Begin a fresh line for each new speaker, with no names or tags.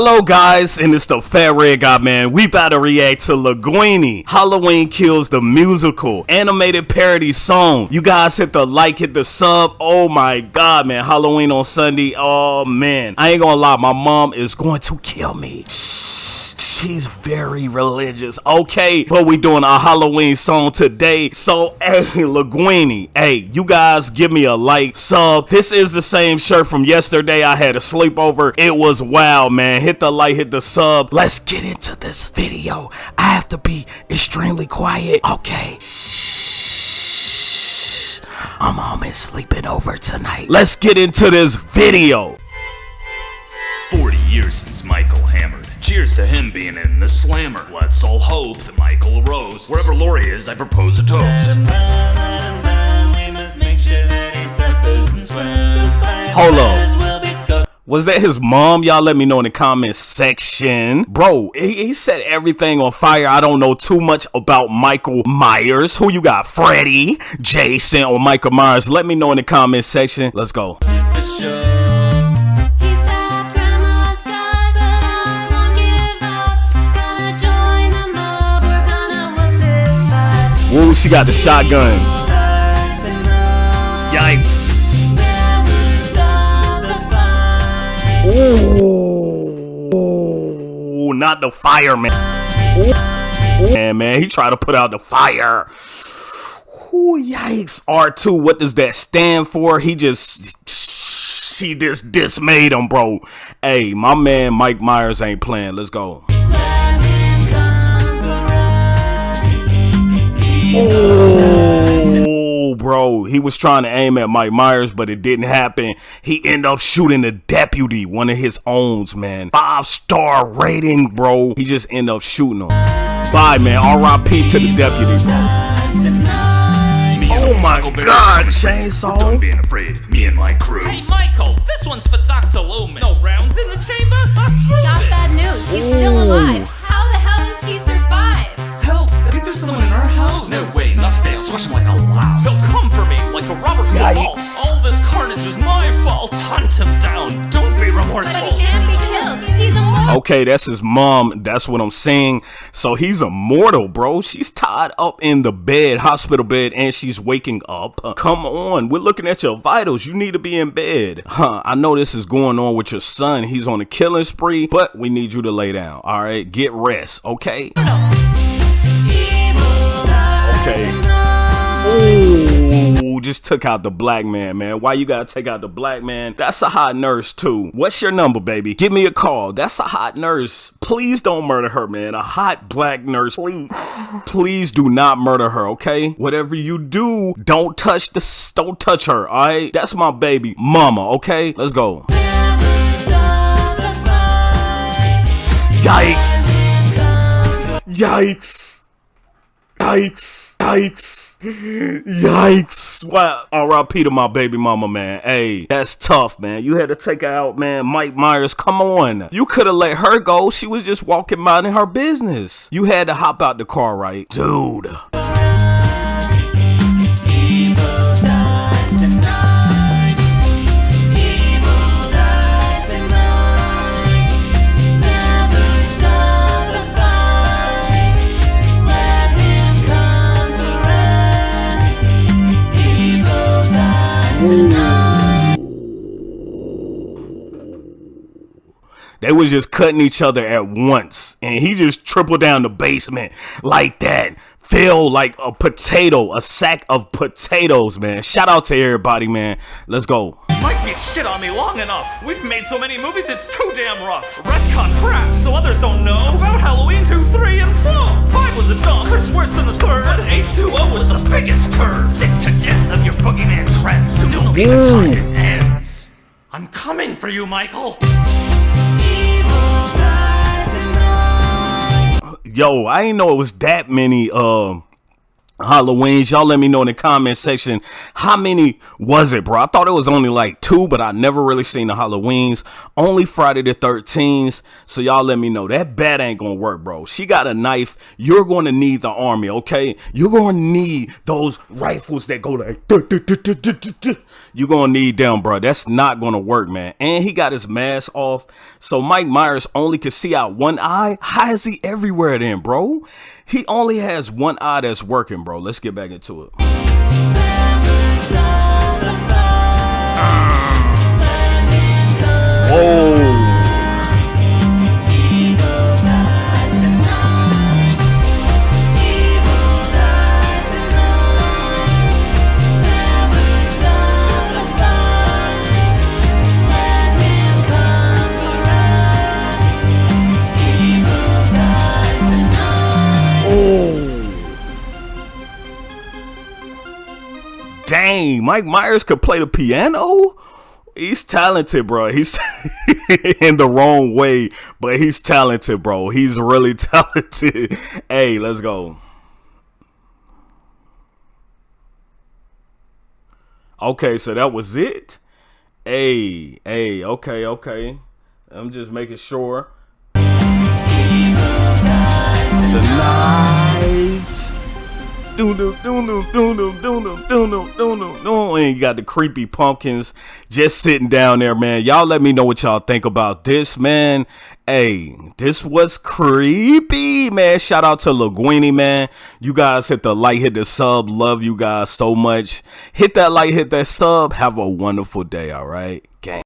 Hello guys, and it's the Fat Red Guy man. We about to react to Lhugueny, Halloween Kills the musical, animated parody song. You guys hit the like, hit the sub. Oh my god, man. Halloween on Sunday. Oh man. I ain't gonna lie, my mom is going to kill me. She's very religious. Okay, but we doing a Halloween song today. So, hey, Linguini, hey, you guys give me a like, sub. This is the same shirt from yesterday. I had a sleepover. It was wow, man. Hit the like, hit the sub. Let's get into this video. I have to be extremely quiet. Okay. I'm almost sleeping over tonight. Let's get into this video.
40 years since Michael. Cheers to him being in the slammer. Let's all hope that Michael arose. Wherever Laurie is, I propose a toast.
Hold on. Was that his mom? Y'all let me know in the comments section. Bro, he, he set everything on fire. I don't know too much about Michael Myers. Who you got? Freddy, Jason, or Michael Myers? Let me know in the comments section. Let's go. Woo, she got the shotgun. Yikes. Ooh, not the fireman. Ooh, man, man, he tried to put out the fire. Ooh, yikes. R2, what does that stand for? He just, she just dismayed him, bro. Hey, my man Mike Myers ain't playing. Let's go. Oh, bro, he was trying to aim at Mike Myers, but it didn't happen. He ended up shooting the deputy, one of his owns, man. Five star rating, bro. He just ended up shooting him. Bye, man. R.I.P. to the deputy, bro. Oh my
Michael
God,
coming.
chainsaw.
Don't be afraid, me and my crew.
Hey, Michael, this one's for Dr. Loomis. No rounds in the chamber? Uh, screw
Got
this.
bad news. He's still alive. How the hell does he survive?
Nuts down, squash him like a louse.
He'll come for me like a Robert Duvall.
Yikes.
All this carnage is my fault. Hunt him down. Don't be
But
remorseful.
he can't be killed. He's immortal.
Okay, that's his mom. That's what I'm saying. So he's immortal, bro. She's tied up in the bed, hospital bed, and she's waking up. Uh, come on, we're looking at your vitals. You need to be in bed. Huh, I know this is going on with your son. He's on a killing spree, but we need you to lay down. All right, get rest, okay? Okay. Just took out the black man, man. Why you gotta take out the black man? That's a hot nurse, too. What's your number, baby? Give me a call. That's a hot nurse. Please don't murder her, man. A hot black nurse. Please, please do not murder her, okay? Whatever you do, don't touch the, don't touch her, all right? That's my baby, mama, okay? Let's go.
Never stop the fight.
Yikes! Yikes! Yikes! Yikes! Yikes! Wow! R.I.P. to my baby mama, man. Hey, that's tough, man. You had to take her out, man. Mike Myers, come on. You could have let her go. She was just walking minding her business. You had to hop out the car, right? Dude. They was just cutting each other at once. And he just tripled down the basement like that. Fell like a potato, a sack of potatoes, man. Shout out to everybody, man. Let's go.
Mike me shit on me long enough. We've made so many movies, it's too damn rough. Retcon crap, so others don't know about Halloween 2, 3, and 4. 5 was a dump, it's worse than the third. But H2O was the biggest turd. Sick to death of your boogeyman trends. Soon will be the time it ends. I'm coming for you, Michael.
Yo, I didn't know it was that many um Halloweens. Y'all let me know in the comment section how many was it, bro? I thought it was only like two, but I never really seen the Halloweens. Only Friday the 13th. So y'all let me know. That bat ain't gonna work, bro. She got a knife. You're gonna need the army, okay? You're gonna need those rifles that go like. You're gonna need them, bro. That's not gonna work, man. And he got his mask off. So Mike Myers only can see out one eye. How is he everywhere then, bro? He only has one eye that's working, bro. Let's get back into it. Oh. Dang, Mike Myers could play the piano? He's talented, bro. He's in the wrong way, but he's talented, bro. He's really talented. hey, let's go. Okay, so that was it. Hey, hey, okay, okay. I'm just making sure. And you got the creepy pumpkins just sitting down there, man. Y'all let me know what y'all think about this, man. Hey, this was creepy, man. Shout out to Lhugueny, man. You guys hit the like, hit the sub. Love you guys so much. Hit that like, hit that sub. Have a wonderful day, all right? Gang.